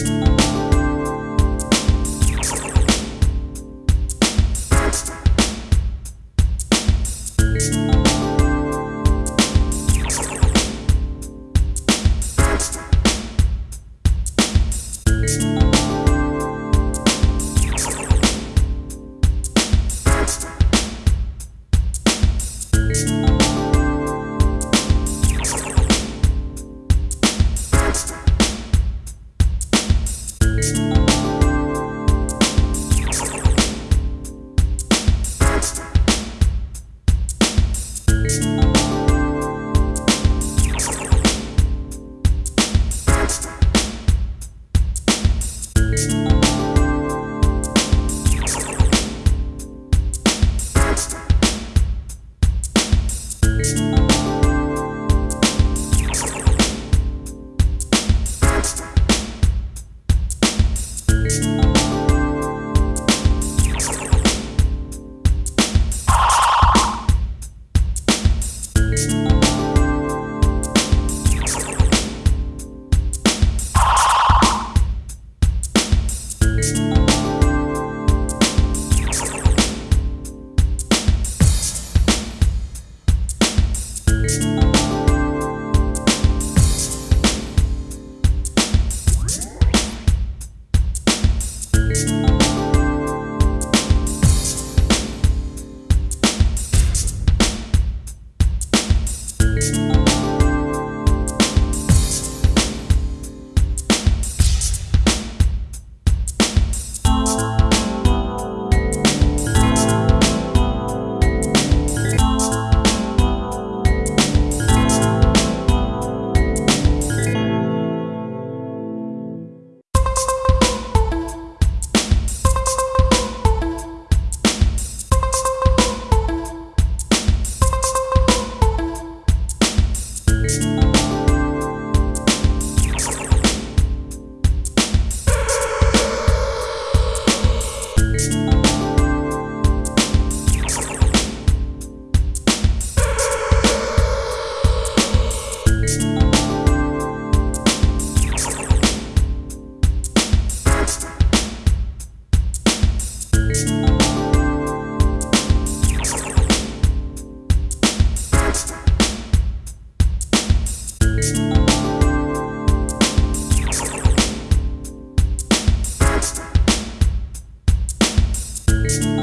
Peace. Bye.